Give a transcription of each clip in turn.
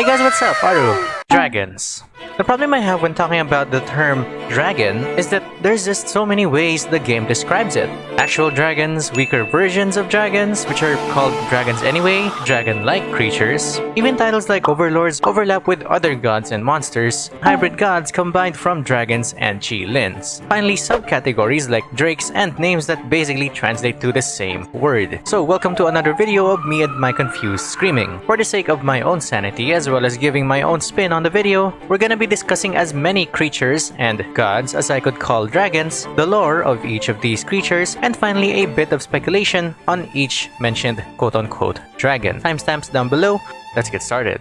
Hey guys, what's up? Aru. Dragons. The problem I have when talking about the term dragon is that there's just so many ways the game describes it. Actual dragons, weaker versions of dragons, which are called dragons anyway, dragon-like creatures. Even titles like overlords overlap with other gods and monsters, hybrid gods combined from dragons and chi-lins. Finally, subcategories like drakes and names that basically translate to the same word. So welcome to another video of me and my confused screaming. For the sake of my own sanity as well as giving my own spin on the video, we're gonna be discussing as many creatures and gods as I could call dragons, the lore of each of these creatures, and finally a bit of speculation on each mentioned quote-unquote dragon. Timestamps down below, let's get started.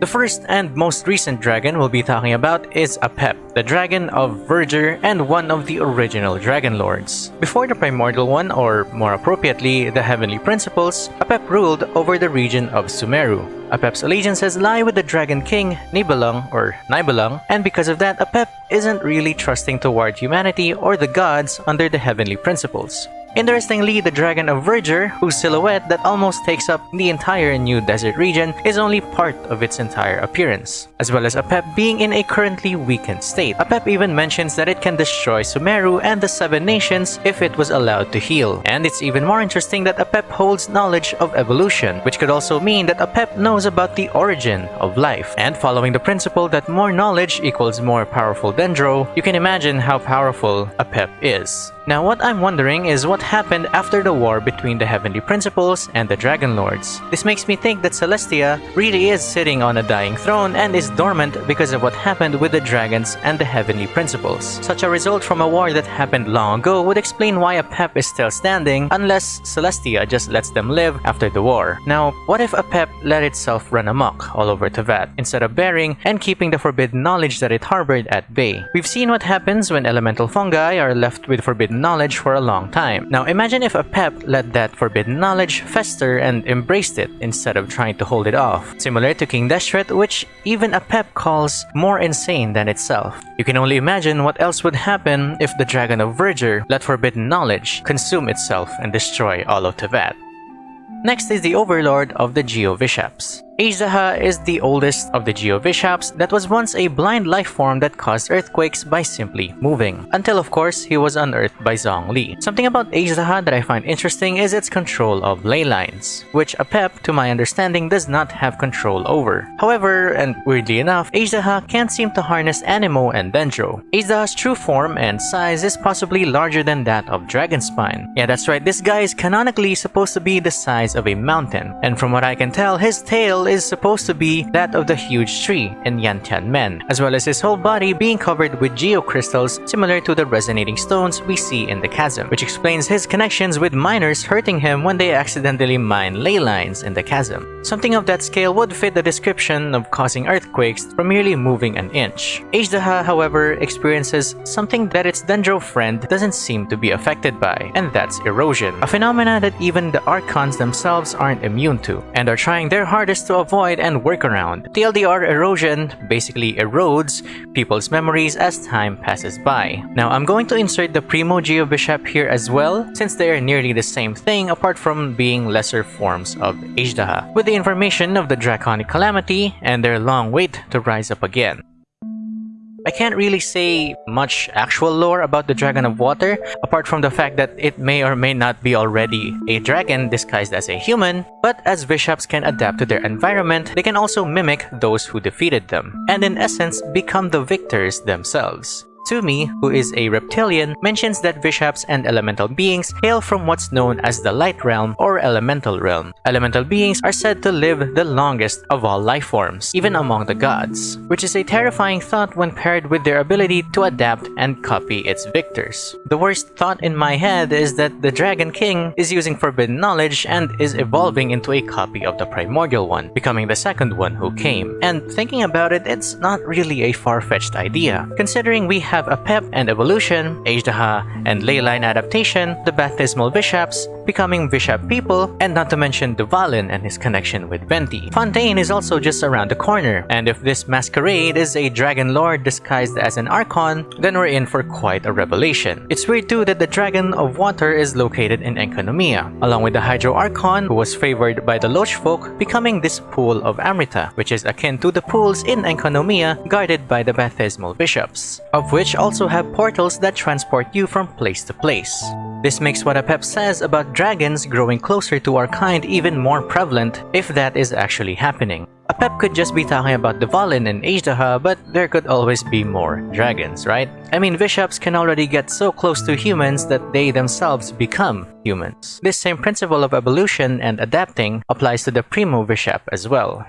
The first and most recent dragon we'll be talking about is Apep, the dragon of Verdure and one of the original Dragon Lords. Before the primordial one, or more appropriately, the Heavenly Principles, Apep ruled over the region of Sumeru. Apep's allegiances lie with the Dragon King, Nibelung or Nibelung, and because of that, Apep isn't really trusting toward humanity or the gods under the Heavenly Principles. Interestingly, the Dragon of Verdure, whose silhouette that almost takes up the entire new desert region, is only part of its entire appearance, as well as Apep being in a currently weakened state. Apep even mentions that it can destroy Sumeru and the Seven Nations if it was allowed to heal. And it's even more interesting that Apep holds knowledge of evolution, which could also mean that Apep knows about the origin of life. And following the principle that more knowledge equals more powerful Dendro, you can imagine how powerful Apep is. Now what I'm wondering is what happened after the war between the Heavenly Principles and the Dragon Lords. This makes me think that Celestia really is sitting on a dying throne and is dormant because of what happened with the dragons and the Heavenly Principles. Such a result from a war that happened long ago would explain why Apep is still standing unless Celestia just lets them live after the war. Now, what if Apep let itself run amok all over Teyvat instead of bearing and keeping the forbidden knowledge that it harbored at bay? We've seen what happens when elemental fungi are left with forbidden knowledge for a long time. Now imagine if Apep let that forbidden knowledge fester and embraced it instead of trying to hold it off. Similar to King Deshret which even Apep calls more insane than itself. You can only imagine what else would happen if the Dragon of Verdure let forbidden knowledge consume itself and destroy all of Teyvat. Next is the overlord of the Geovishaps. Azhdaha is the oldest of the Geovishaps that was once a blind life form that caused earthquakes by simply moving. Until of course, he was unearthed by Zhongli. Something about Azhdaha that I find interesting is its control of ley lines, which Apep, to my understanding, does not have control over. However, and weirdly enough, Azhdaha can't seem to harness Anemo and Dendro. Azhdaha's true form and size is possibly larger than that of Dragonspine. Yeah, that's right, this guy is canonically supposed to be the size of a mountain, and from what I can tell, his tail is supposed to be that of the huge tree in Nantianmen, as well as his whole body being covered with geocrystals similar to the resonating stones we see in the chasm, which explains his connections with miners hurting him when they accidentally mine ley lines in the chasm. Something of that scale would fit the description of causing earthquakes from merely moving an inch. Azhdaha, however, experiences something that its dendro friend doesn't seem to be affected by, and that's erosion, a phenomena that even the Archons themselves aren't immune to, and are trying their hardest to avoid and work around. TLDR erosion basically erodes people's memories as time passes by. Now I'm going to insert the Primo Geovishap here as well since they are nearly the same thing apart from being lesser forms of Azhdaha, with the information of the Draconic Calamity and their long wait to rise up again. I can't really say much actual lore about the Dragon of Water, apart from the fact that it may or may not be already a dragon disguised as a human, but as Vishaps can adapt to their environment, they can also mimic those who defeated them, and in essence become the victors themselves. Tumi, who is a reptilian, mentions that Vishaps and elemental beings hail from what's known as the Light Realm or Elemental Realm. Elemental beings are said to live the longest of all life forms, even among the gods, which is a terrifying thought when paired with their ability to adapt and copy its victors. The worst thought in my head is that the Dragon King is using forbidden knowledge and is evolving into a copy of the primordial one, becoming the second one who came. And thinking about it, it's not really a far-fetched idea, considering we have Apep and evolution, Azhdaha and leyline adaptation, the Bathysmal Vishaps, becoming Vishap people, and not to mention Dvalin and his connection with Venti. Fontaine is also just around the corner, and if this masquerade is a Dragon Lord disguised as an Archon, then we're in for quite a revelation. It's weird too that the Dragon of Water is located in Enkanomiya, along with the Hydro Archon who was favored by the Lochfolk becoming this pool of Amrita, which is akin to the pools in Enkanomiya guarded by the Bathysmal Vishaps, of which also have portals that transport you from place to place. This makes what Apep says about dragons growing closer to our kind even more prevalent if that is actually happening. Apep could just be talking about Dvalin and Azhdaha, but there could always be more dragons, right? I mean, Vishaps can already get so close to humans that they themselves become humans. This same principle of evolution and adapting applies to the Primo Vishap as well.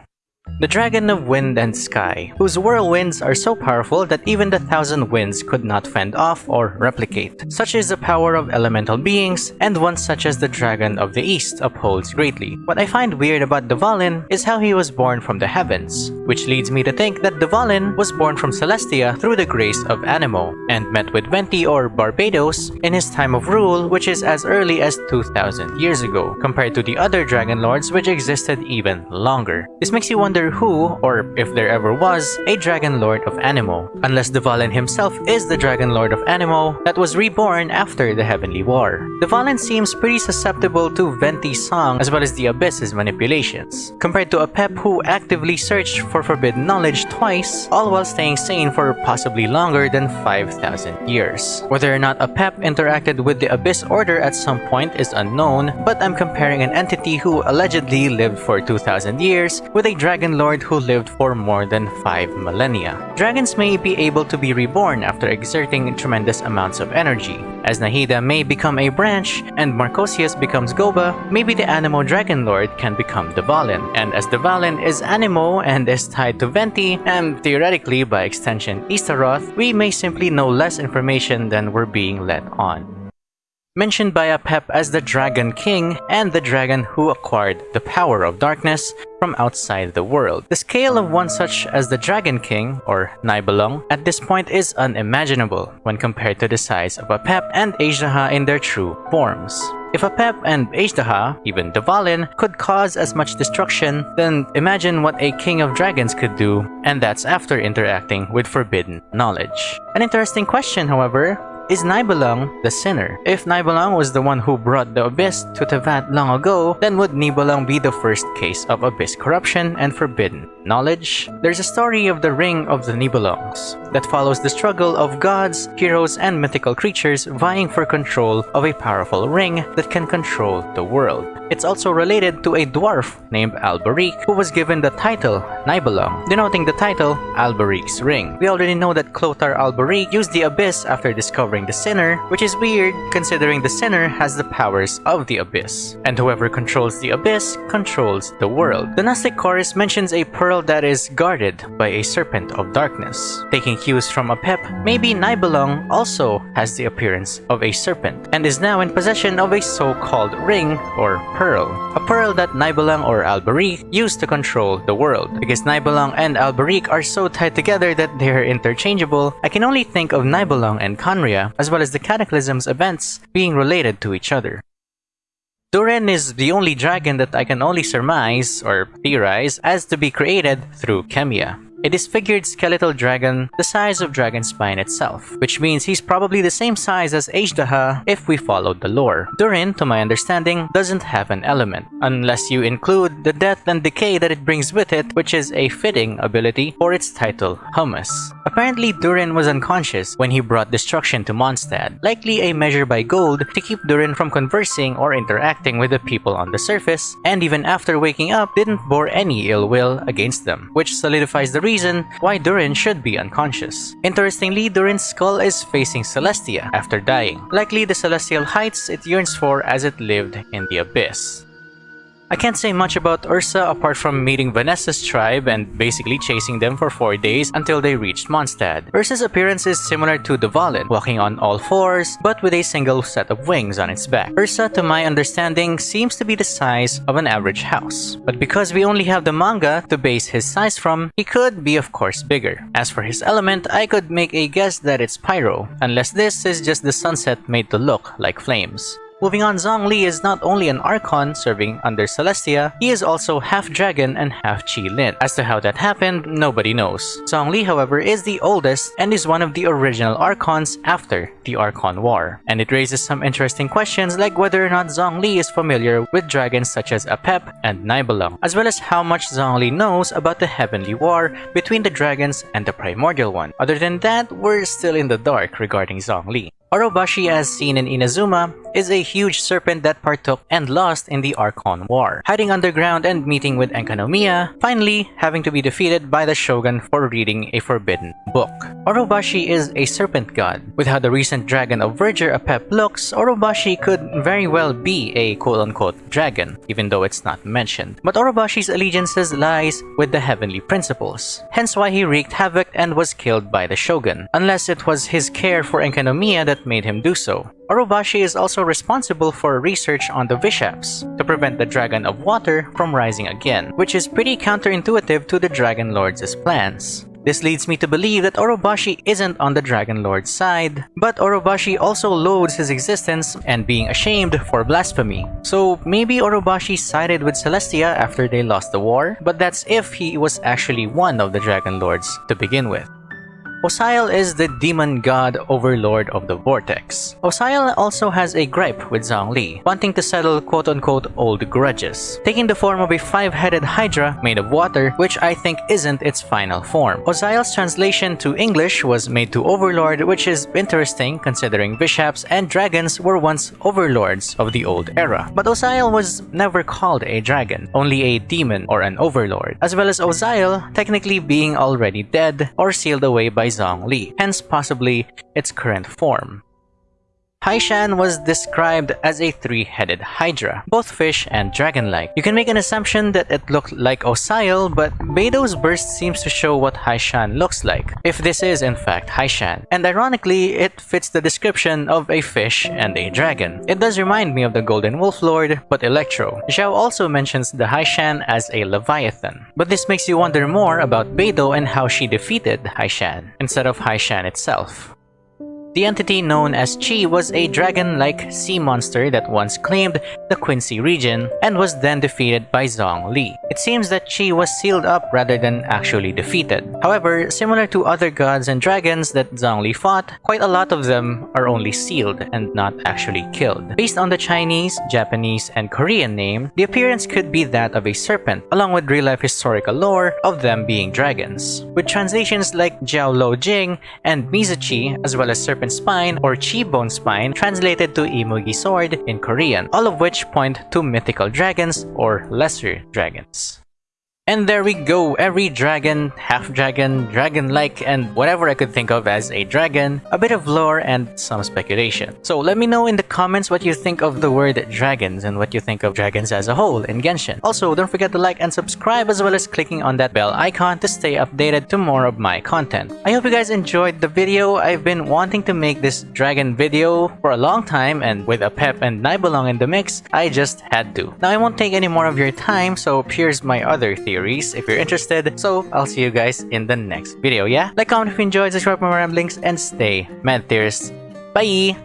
The Dragon of Wind and Sky, whose whirlwinds are so powerful that even the Thousand Winds could not fend off or replicate. Such is the power of elemental beings, and one such as the Dragon of the East upholds greatly. What I find weird about Dvalin is how he was born from the heavens, which leads me to think that Dvalin was born from Celestia through the grace of Anemo, and met with Venti or Barbatos in his time of rule which is as early as 2000 years ago, compared to the other Dragon Lords which existed even longer. This makes you wonder wonder who, or if there ever was, a Dragon Lord of Anemo, unless Dvalin himself is the Dragon Lord of Anemo that was reborn after the Heavenly War. Dvalin seems pretty susceptible to Venti's song as well as the Abyss's manipulations, compared to Apep who actively searched for forbidden knowledge twice, all while staying sane for possibly longer than 5,000 years. Whether or not Apep interacted with the Abyss Order at some point is unknown, but I'm comparing an entity who allegedly lived for 2,000 years with a Dragon dragon lord who lived for more than 5 millennia. Dragons may be able to be reborn after exerting tremendous amounts of energy. As Nahida may become a branch and Marchosius becomes Guoba, maybe the Anemo Dragon Lord can become Dvalin. And as Dvalin is Anemo and is tied to Venti, and theoretically by extension Istaroth, we may simply know less information than we're being let on mentioned by Apep as the Dragon King and the dragon who acquired the power of darkness from outside the world. The scale of one such as the Dragon King, or Nibelung, at this point is unimaginable when compared to the size of Apep and Azhdaha in their true forms. If Apep and Azhdaha, even Dvalin, could cause as much destruction, then imagine what a King of Dragons could do, and that's after interacting with forbidden knowledge. An interesting question, however, is Nibelung the sinner? If Nibelung was the one who brought the Abyss to Teyvat long ago, then would Nibelung be the first case of Abyss corruption and forbidden knowledge? There's a story of the Ring of the Nibelungs that follows the struggle of gods, heroes, and mythical creatures vying for control of a powerful ring that can control the world. It's also related to a dwarf named Alberich who was given the title Nibelung, denoting the title Alberich's Ring. We already know that Clothar Alberich used the Abyss after discovering the Sinner, which is weird considering the Sinner has the powers of the Abyss, and whoever controls the Abyss controls the world. The Gnostic Chorus mentions a pearl that is guarded by a Serpent of Darkness. Taking cues from Apep, maybe Nibelung also has the appearance of a serpent, and is now in possession of a so-called ring or Pearl, a pearl that Nibelung or Alberich used to control the world. Because Nibelung and Alberich are so tied together that they are interchangeable, I can only think of Nibelung and Khaenri'ah, as well as the Cataclysm's events, being related to each other. Durin is the only dragon that I can only surmise, or theorize, as to be created through Khemia a disfigured skeletal dragon the size of Dragonspine itself, which means he's probably the same size as Azhdaha if we followed the lore. Durin, to my understanding, doesn't have an element, unless you include the death and decay that it brings with it, which is a fitting ability for its title, Hummus. Apparently, Durin was unconscious when he brought destruction to Mondstadt, likely a measure by gold to keep Durin from conversing or interacting with the people on the surface, and even after waking up, didn't bore any ill will against them, which solidifies the reason reason why Durin should be unconscious. Interestingly, Durin's skull is facing Celestia after dying, likely the celestial heights it yearns for as it lived in the Abyss. I can't say much about Ursa apart from meeting Vanessa's tribe and basically chasing them for 4 days until they reached Mondstadt. Ursa's appearance is similar to the Dvalin, walking on all fours but with a single set of wings on its back. Ursa, to my understanding, seems to be the size of an average house. But because we only have the manga to base his size from, he could be of course bigger. As for his element, I could make a guess that it's pyro, unless this is just the sunset made to look like flames. Moving on, Zhongli is not only an Archon serving under Celestia, he is also half dragon and half Qilin. As to how that happened, nobody knows. Zhongli, however, is the oldest and is one of the original Archons after the Archon War. And it raises some interesting questions like whether or not Zhongli is familiar with dragons such as Apep and Nibelung, as well as how much Zhongli knows about the Heavenly War between the dragons and the Primordial one. Other than that, we're still in the dark regarding Zhongli. Orobashi as seen in Inazuma is a huge serpent that partook and lost in the Archon War, hiding underground and meeting with Enkanomiya, finally having to be defeated by the Shogun for reading a forbidden book. Orobashi is a serpent god. With how the recent dragon of Verdure Apep looks, Orobashi could very well be a quote-unquote dragon, even though it's not mentioned. But Orobashi's allegiances lies with the heavenly principles, hence why he wreaked havoc and was killed by the Shogun, unless it was his care for Enkanomiya that made him do so. Orobashi is also responsible for research on the Vishaps to prevent the Dragon of Water from rising again, which is pretty counterintuitive to the Dragon Lord's plans. This leads me to believe that Orobashi isn't on the Dragon Lord's side, but Orobashi also loads his existence and being ashamed for blasphemy. So maybe Orobashi sided with Celestia after they lost the war, but that's if he was actually one of the Dragon Lords to begin with. Osial is the demon god overlord of the vortex. Osial also has a gripe with Zhongli, wanting to settle quote-unquote old grudges, taking the form of a five-headed hydra made of water, which I think isn't its final form. Osial's translation to English was made to overlord, which is interesting considering Vishaps and dragons were once overlords of the old era. But Osial was never called a dragon, only a demon or an overlord, as well as Osial technically being already dead or sealed away by Zhongli, hence possibly its current form. Haishan was described as a three-headed hydra, both fish and dragon-like. You can make an assumption that it looked like Osial, but Beidou's burst seems to show what Haishan looks like, if this is in fact Haishan. And ironically, it fits the description of a fish and a dragon. It does remind me of the Golden Wolf Lord, but Electro. Xiao also mentions the Haishan as a Leviathan. But this makes you wonder more about Beidou and how she defeated Haishan, instead of Haishan itself. The entity known as Chi was a dragon-like sea monster that once claimed the Qingce region and was then defeated by Zhongli. It seems that Chi was sealed up rather than actually defeated. However, similar to other gods and dragons that Zhongli fought, quite a lot of them are only sealed and not actually killed. Based on the Chinese, Japanese, and Korean name, the appearance could be that of a serpent, along with real-life historical lore of them being dragons. With translations like Jiao Lo Jing and Mizuchi, as well as serpent serpent spine or chi bone spine translated to imugi sword in Korean, all of which point to mythical dragons or lesser dragons. And there we go, every dragon, half-dragon, dragon-like, and whatever I could think of as a dragon, a bit of lore and some speculation. So let me know in the comments what you think of the word dragons and what you think of dragons as a whole in Genshin. Also, don't forget to like and subscribe as well as clicking on that bell icon to stay updated to more of my content. I hope you guys enjoyed the video. I've been wanting to make this dragon video for a long time and with Apep and Nibelung in the mix, I just had to. Now I won't take any more of your time, so here's my other theory theories if you're interested. So I'll see you guys in the next video, yeah? Like, comment if you enjoyed, subscribe for more ramblings, and stay mad theorists. Bye!